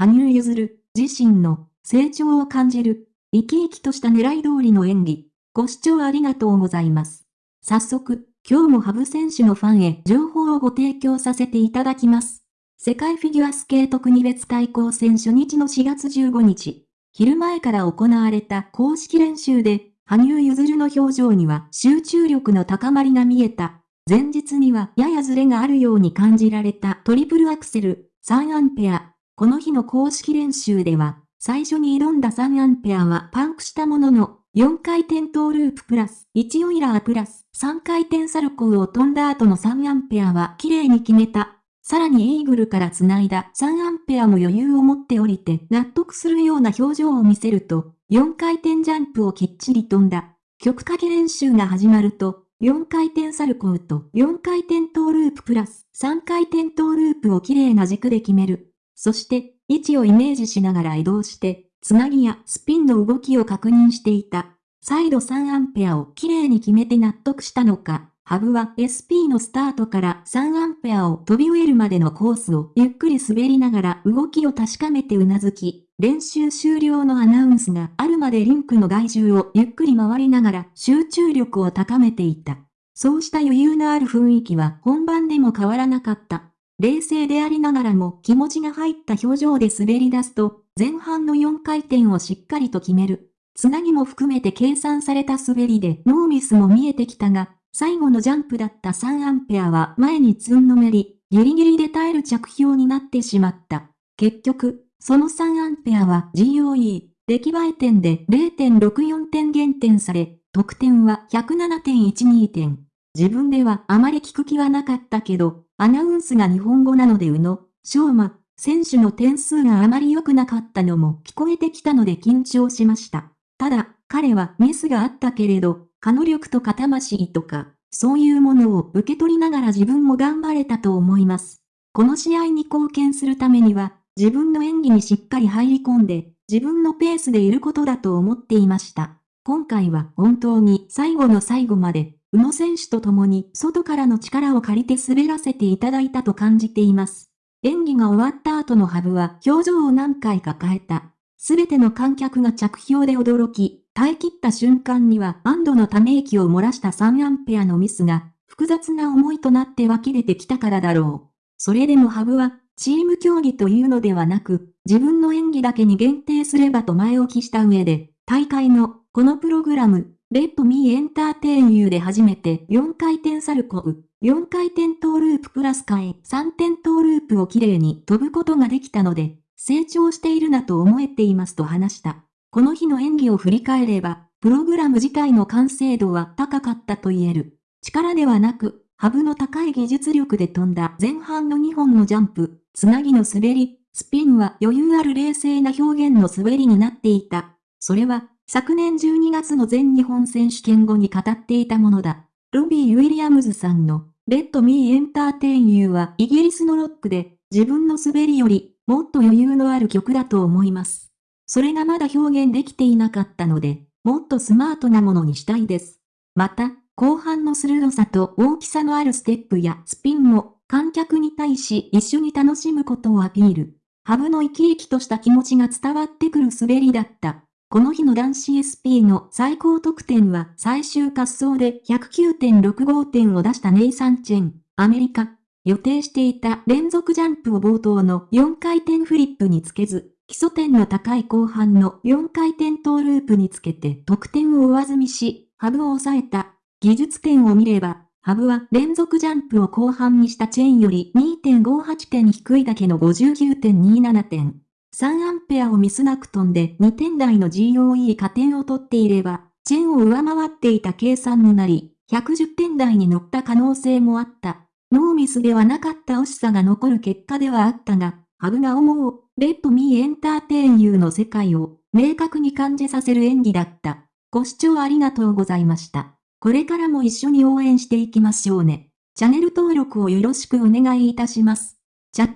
羽生結弦、自身の成長を感じる、生き生きとした狙い通りの演技。ご視聴ありがとうございます。早速、今日もハブ選手のファンへ情報をご提供させていただきます。世界フィギュアスケート国別対抗戦初日の4月15日、昼前から行われた公式練習で、羽生結弦の表情には集中力の高まりが見えた。前日にはややズレがあるように感じられたトリプルアクセル、3アンペア。この日の公式練習では、最初に挑んだ3アンペアはパンクしたものの、4回転トーループプラス、1オイラープラス、3回転サルコーを飛んだ後の3アンペアは綺麗に決めた。さらにイーグルから繋いだ3アンペアも余裕を持って降りて納得するような表情を見せると、4回転ジャンプをきっちり飛んだ。曲かけ練習が始まると、4回転サルコーと4回転トーループプラス3回転トーループを綺麗な軸で決める。そして、位置をイメージしながら移動して、つなぎやスピンの動きを確認していた。再度3アンペアをきれいに決めて納得したのか、ハブは SP のスタートから3アンペアを飛び終えるまでのコースをゆっくり滑りながら動きを確かめてうなずき、練習終了のアナウンスがあるまでリンクの外重をゆっくり回りながら集中力を高めていた。そうした余裕のある雰囲気は本番でも変わらなかった。冷静でありながらも気持ちが入った表情で滑り出すと、前半の4回転をしっかりと決める。つなぎも含めて計算された滑りでノーミスも見えてきたが、最後のジャンプだった3アンペアは前につんのめり、ギリギリで耐える着氷になってしまった。結局、その3アンペアは GOE、出来栄え点で0.64点減点され、得点は107.12点。自分ではあまり聞く気はなかったけど、アナウンスが日本語なので宇野、昌馬、選手の点数があまり良くなかったのも聞こえてきたので緊張しました。ただ、彼はミスがあったけれど、可能力とか魂とか、そういうものを受け取りながら自分も頑張れたと思います。この試合に貢献するためには、自分の演技にしっかり入り込んで、自分のペースでいることだと思っていました。今回は本当に最後の最後まで、宇野選手と共に外からの力を借りて滑らせていただいたと感じています。演技が終わった後のハブは表情を何回か変えた。すべての観客が着氷で驚き、耐え切った瞬間には安堵のため息を漏らした3アンペアのミスが、複雑な思いとなって湧き出てきたからだろう。それでもハブは、チーム競技というのではなく、自分の演技だけに限定すればと前置きした上で、大会の、このプログラム、レッドミーエンターテインユーで初めて4回転サルコウ、4回転トーループプラス替え3点トーループをきれいに飛ぶことができたので、成長しているなと思えていますと話した。この日の演技を振り返れば、プログラム自体の完成度は高かったと言える。力ではなく、ハブの高い技術力で飛んだ前半の2本のジャンプ、つなぎの滑り、スピンは余裕ある冷静な表現の滑りになっていた。それは、昨年12月の全日本選手権後に語っていたものだ。ロビー・ウィリアムズさんの、 Let Me Entertain You はイギリスのロックで、自分の滑りより、もっと余裕のある曲だと思います。それがまだ表現できていなかったので、もっとスマートなものにしたいです。また、後半の鋭さと大きさのあるステップやスピンも、観客に対し一緒に楽しむことをアピール。ハブの生き生きとした気持ちが伝わってくる滑りだった。この日の男子 SP の最高得点は最終滑走で109.65点を出したネイサン・チェン、アメリカ。予定していた連続ジャンプを冒頭の4回転フリップにつけず、基礎点の高い後半の4回転トーループにつけて得点を上積みし、ハブを抑えた。技術点を見れば、ハブは連続ジャンプを後半にしたチェーンより2.58点低いだけの59.27点。3アンペアをミスなく飛んで2点台の GOE 加点を取っていれば、チェンを上回っていた計算になり、110点台に乗った可能性もあった。ノーミスではなかった惜しさが残る結果ではあったが、ハブが思う、レッドミーエンターテインユーの世界を明確に感じさせる演技だった。ご視聴ありがとうございました。これからも一緒に応援していきましょうね。チャンネル登録をよろしくお願いいたします。チャッ